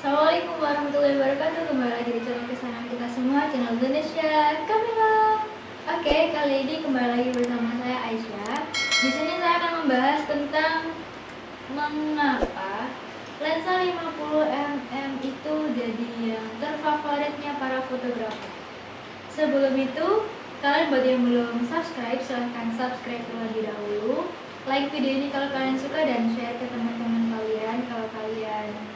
Assalamualaikum warahmatullahi wabarakatuh. Kembali lagi di channel kesayangan kita semua Channel Indonesia Kamera Oke, kali ini kembali lagi bersama saya Aisyah. Di sini saya akan membahas tentang Mengapa lensa 50mm itu jadi yang terfavoritnya para fotografer. Sebelum itu, kalian buat yang belum subscribe, silahkan subscribe terlebih dahulu. Like video ini kalau kalian suka dan share ke teman-teman kalian. Kalau kalian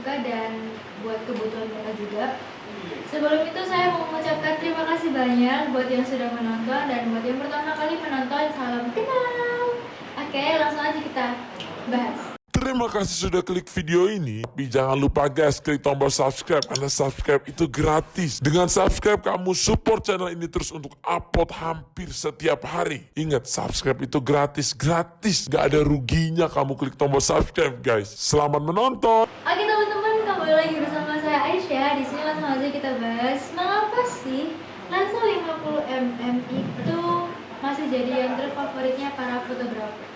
suka dan buat kebutuhan mereka juga. Sebelum itu saya mau mengucapkan terima kasih banyak buat yang sudah menonton dan buat yang pertama kali menonton salam kenal. Oke, langsung aja kita bahas. Terima kasih sudah klik video ini. Tapi jangan lupa guys, klik tombol subscribe karena subscribe itu gratis. Dengan subscribe kamu support channel ini terus untuk upload hampir setiap hari. Ingat, subscribe itu gratis, gratis. Gak ada ruginya kamu klik tombol subscribe guys. Selamat menonton. Oke teman-teman, kembali lagi bersama saya Aisyah. Di sini langsung aja kita bahas mengapa sih lensa 50mm itu masih jadi yang terfavoritnya para fotografer.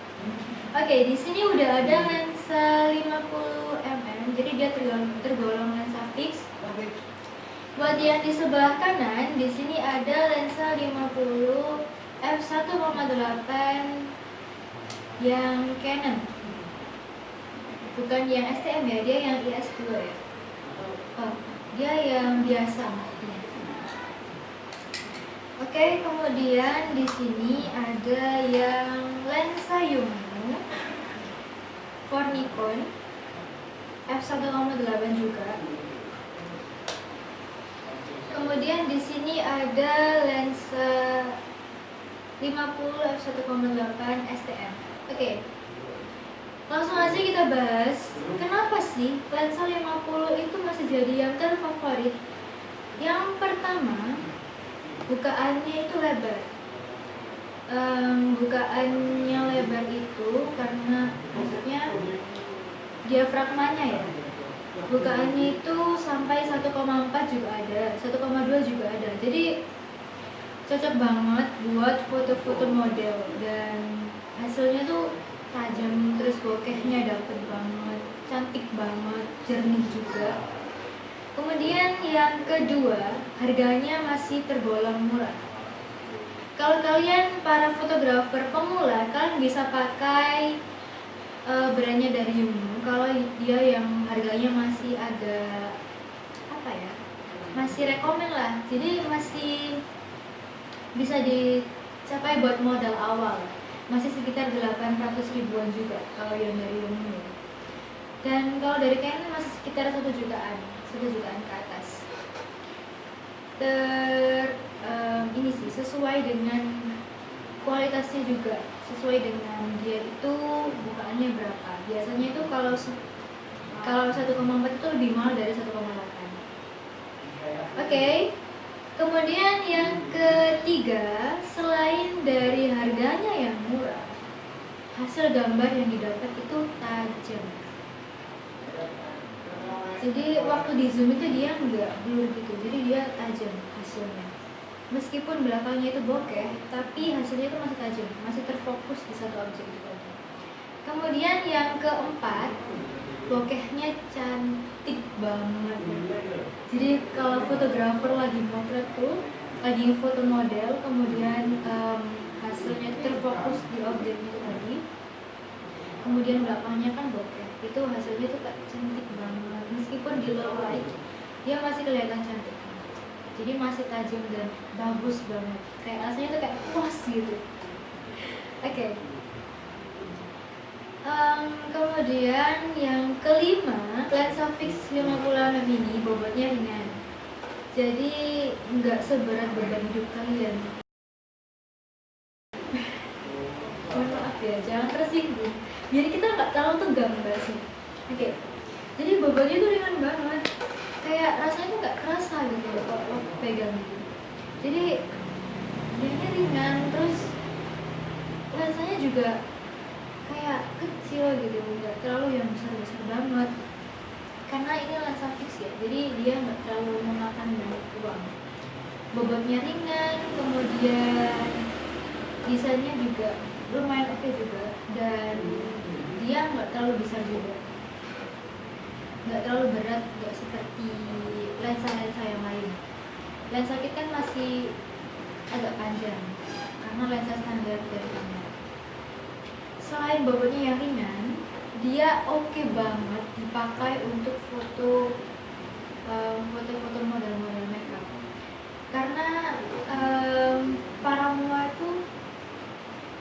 Oke, di sini udah ada lensa 50 mm, jadi dia tergolong, tergolong lensa fix. Buat yang di sebelah kanan, di sini ada lensa 50 f1,8 yang Canon. Bukan yang STM ya, dia yang IS2 ya. Oh, dia yang biasa. Oke, kemudian di sini ada yang lensa Yongnuo for Nikon f1,8 juga. Kemudian di sini ada lensa 50 f1,8 STM. Oke. Langsung aja kita bahas, kenapa sih lensa 50 itu masih jadi yang terfavorit? Yang pertama, bukaannya itu lebar um, bukaannya lebar itu karena maksudnya diafragmanya ya? Bukaannya itu sampai 1,4 juga ada 1,2 juga ada. Jadi cocok banget buat foto-foto model. Dan hasilnya tuh tajam terus bokehnya dapet banget cantik banget jernih juga. Kemudian yang kedua, harganya masih tergolong murah. Kalau kalian para fotografer pemula, kalian bisa pakai uh, brandnya dari Yumno. Kalau dia yang harganya masih agak apa ya, masih rekomen lah. Jadi masih bisa dicapai buat modal awal. Masih sekitar 800 ribuan juga kalau yang dari Yumno. Dan kalau dari Canon masih sekitar satu jutaan satu jutaan ke atas ter um, ini sih sesuai dengan kualitasnya juga. Sesuai dengan dia itu bukaannya berapa. Biasanya itu kalau kalau 1,4 itu lebih mahal dari 1,8 oke. Okay. kemudian yang ketiga selain dari harganya yang murah hasil gambar yang didapat itu tajam. Jadi waktu di zoom itu dia nggak blur gitu. Jadi dia tajam hasilnya meskipun belakangnya itu bokeh tapi hasilnya itu masih tajam masih terfokus di satu objek itu kemudian yang keempat bokehnya cantik banget. Jadi kalau fotografer lagi motret tuh lagi foto model kemudian um, hasilnya itu terfokus di objek itu tadi kemudian belakangnya kan bokeh itu hasilnya tuh cantik banget. Meskipun di low light dia masih kelihatan cantik jadi masih tajam dan bagus banget. Kayak rasanya tuh kayak puas gitu. Oke. Okay. um, kemudian yang kelima lensa fix 50 mm ini bobotnya ringan. Jadi nggak seberat beban hidup kalian. Mohon maaf ya jangan tersinggung. Biar kita nggak terlalu tegang bahasnya oke. Okay. jadi bebannya tuh ringan banget kayak rasanya tuh nggak kerasa gitu kalau pegang gitu jadi dia ringan terus rasanya juga kayak kecil gitu nggak terlalu yang besar besar banget. Karena ini lensa fix ya jadi dia nggak terlalu memakan banyak uang. Bobotnya ringan kemudian desainnya juga lumayan oke okay juga dan dia nggak terlalu besar juga nggak terlalu berat nggak seperti lensa-lensa yang lain. Lensa kit kan masih agak panjang karena lensa standar dari kamera. Selain bobotnya yang ringan dia oke banget dipakai untuk foto um, foto-foto model-model makeup. Karena um, para mua itu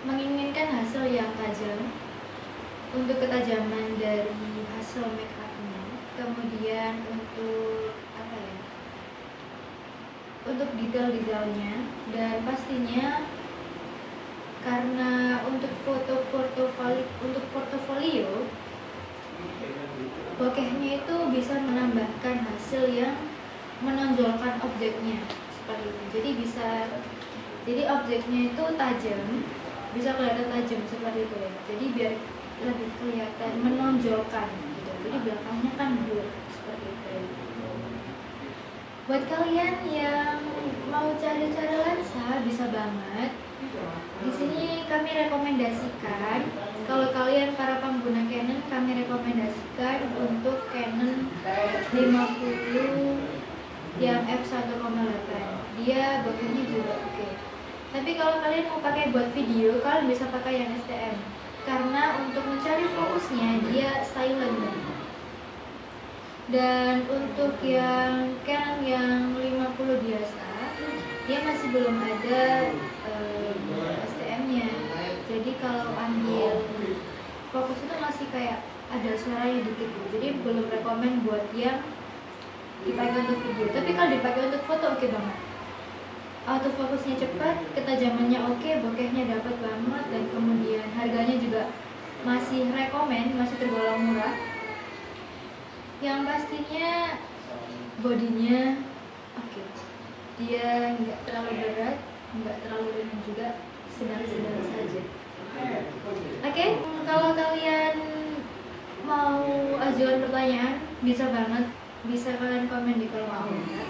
menginginkan hasil yang tajam. Untuk ketajaman dari hasil make upnya kemudian untuk apa ya untuk detail-detailnya dan pastinya karena untuk foto portofolio untuk portofolio bokehnya itu bisa menambahkan hasil yang menonjolkan objeknya seperti itu. Jadi bisa jadi objeknya itu tajam bisa kelihatan tajam seperti itu ya jadi biar lebih kelihatan menonjolkan gitu jadi belakangnya kan blur seperti itu ya. buat kalian yang mau cari cara lensa bisa banget di sini kami rekomendasikan kalau kalian para pengguna Canon kami rekomendasikan untuk Canon 50 yang f1,8 dia bokehnya juga oke okay. Tapi kalau kalian mau pakai buat video kalian bisa pakai yang STM karena untuk mencari fokusnya dia silent. Dan untuk yang Canon yang 50 biasa dia masih belum ada uh, STM-nya jadi kalau ambil fokus itu masih kayak ada suaranya dikit gitu. jadi belum rekomend buat yang dipakai untuk video. Tapi kalau dipakai untuk foto oke okay banget autofokusnya cepat ketajamannya oke bokehnya dapat banget dan kemudian harganya juga masih rekomend masih tergolong murah yang pastinya bodinya oke okay. dia nggak terlalu berat nggak terlalu ringan juga sedang-sedang saja oke okay? kalau kalian mau ajukan pertanyaan bisa banget bisa kalian komen di kolom komentar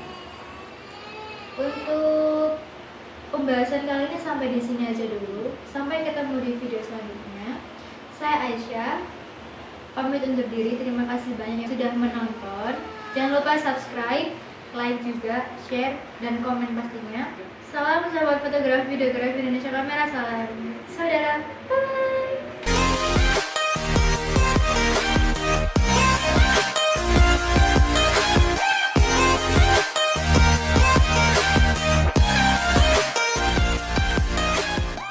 untuk pembahasan kali ini sampai di sini aja dulu. Sampai ketemu di video selanjutnya. Saya Aisyah. Pamit undur diri. Terima kasih banyak yang sudah menonton. Jangan lupa subscribe like juga share dan komen pastinya. Salam sahabat fotografi videografi Indonesia kamera salam